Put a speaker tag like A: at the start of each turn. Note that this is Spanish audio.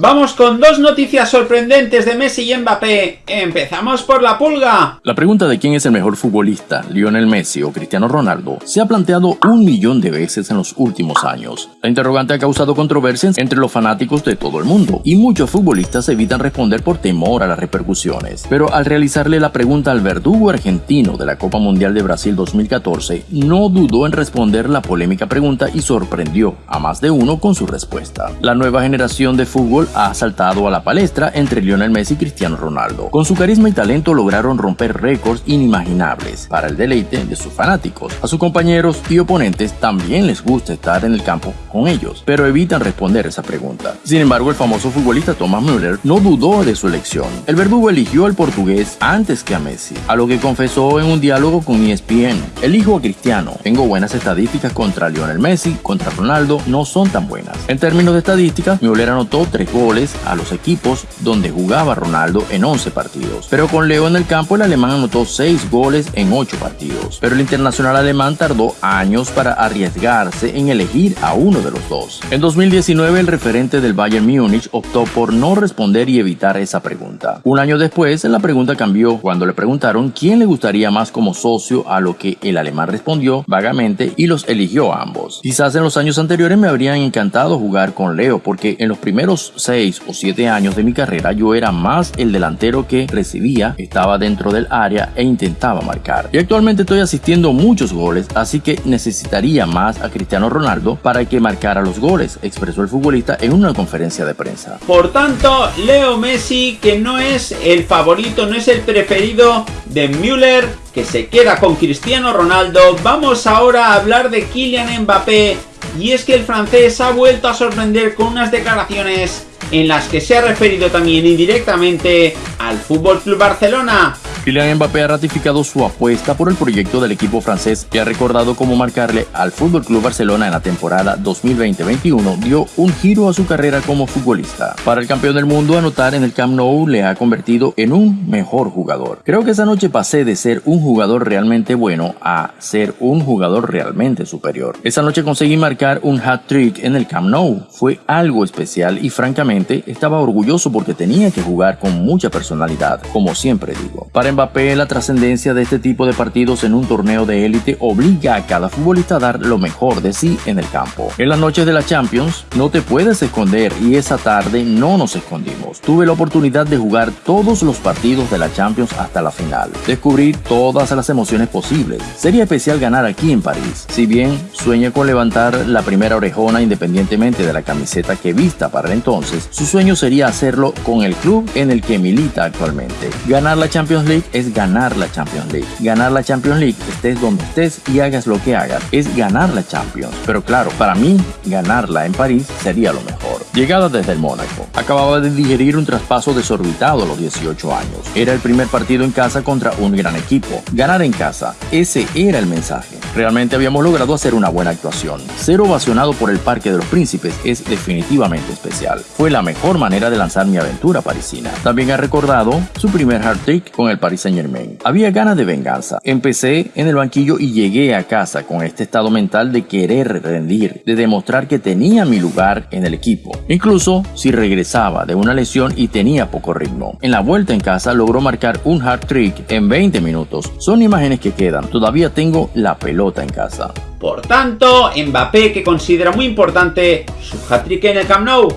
A: Vamos con dos noticias sorprendentes de Messi y Mbappé. Empezamos por la pulga.
B: La pregunta de quién es el mejor futbolista, Lionel Messi o Cristiano Ronaldo, se ha planteado un millón de veces en los últimos años. La interrogante ha causado controversias entre los fanáticos de todo el mundo y muchos futbolistas evitan responder por temor a las repercusiones. Pero al realizarle la pregunta al verdugo argentino de la Copa Mundial de Brasil 2014, no dudó en responder la polémica pregunta y sorprendió a más de uno con su respuesta. La nueva generación de fútbol ha saltado a la palestra entre Lionel Messi y Cristiano Ronaldo. Con su carisma y talento lograron romper récords inimaginables para el deleite de sus fanáticos. A sus compañeros y oponentes también les gusta estar en el campo con ellos, pero evitan responder esa pregunta. Sin embargo, el famoso futbolista Thomas Müller no dudó de su elección. El verdugo eligió al portugués antes que a Messi, a lo que confesó en un diálogo con ESPN. Elijo a Cristiano. Tengo buenas estadísticas contra Lionel Messi, contra Ronaldo no son tan buenas. En términos de estadísticas, Müller anotó 3 goles a los equipos donde jugaba Ronaldo en 11 partidos. Pero con Leo en el campo el alemán anotó 6 goles en 8 partidos. Pero el internacional alemán tardó años para arriesgarse en elegir a uno de los dos. En 2019 el referente del Bayern Múnich optó por no responder y evitar esa pregunta. Un año después la pregunta cambió cuando le preguntaron quién le gustaría más como socio a lo que el alemán respondió vagamente y los eligió a ambos. Quizás en los años anteriores me habrían encantado jugar con Leo porque en los primeros 6 o 7 años de mi carrera yo era más el delantero que recibía, estaba dentro del área e intentaba marcar. Y actualmente estoy asistiendo muchos goles, así que necesitaría más a Cristiano Ronaldo para que marcara los goles, expresó el futbolista en una conferencia de prensa.
A: Por tanto, Leo Messi, que no es el favorito, no es el preferido de Müller, que se queda con Cristiano Ronaldo. Vamos ahora a hablar de Kylian Mbappé. Y es que el francés ha vuelto a sorprender con unas declaraciones en las que se ha referido también indirectamente al Fútbol Club Barcelona.
B: Kylian Mbappé ha ratificado su apuesta por el proyecto del equipo francés y ha recordado cómo marcarle al Fútbol Club Barcelona en la temporada 2020-21 dio un giro a su carrera como futbolista. Para el campeón del mundo, anotar en el Camp Nou le ha convertido en un mejor jugador. Creo que esa noche pasé de ser un jugador realmente bueno a ser un jugador realmente superior. Esa noche conseguí marcar un hat-trick en el Camp Nou. Fue algo especial y francamente estaba orgulloso porque tenía que jugar con mucha personalidad, como siempre digo. Mbappé, la trascendencia de este tipo de partidos en un torneo de élite obliga a cada futbolista a dar lo mejor de sí en el campo. En las noches de la Champions no te puedes esconder y esa tarde no nos escondimos. Tuve la oportunidad de jugar todos los partidos de la Champions hasta la final. Descubrí todas las emociones posibles. Sería especial ganar aquí en París. Si bien sueña con levantar la primera orejona independientemente de la camiseta que vista para entonces, su sueño sería hacerlo con el club en el que milita actualmente. Ganar la Champions League es ganar la Champions League. Ganar la Champions League, estés donde estés y hagas lo que hagas, es ganar la Champions. Pero claro, para mí, ganarla en París sería lo mejor. Llegada desde el Mónaco. Acababa de digerir un traspaso desorbitado a los 18 años. Era el primer partido en casa contra un gran equipo. Ganar en casa, ese era el mensaje. Realmente habíamos logrado hacer una buena actuación. Ser ovacionado por el Parque de los Príncipes es definitivamente especial. Fue la mejor manera de lanzar mi aventura parisina. También ha recordado su primer hard trick con el Paris Saint Germain. Había ganas de venganza. Empecé en el banquillo y llegué a casa con este estado mental de querer rendir, de demostrar que tenía mi lugar en el equipo. Incluso si regresaba de una lesión y tenía poco ritmo. En la vuelta en casa logró marcar un hard trick en 20 minutos. Son imágenes que quedan. Todavía tengo la pelota en casa.
A: Por tanto, Mbappé que considera muy importante su hat-trick en el Camp Nou.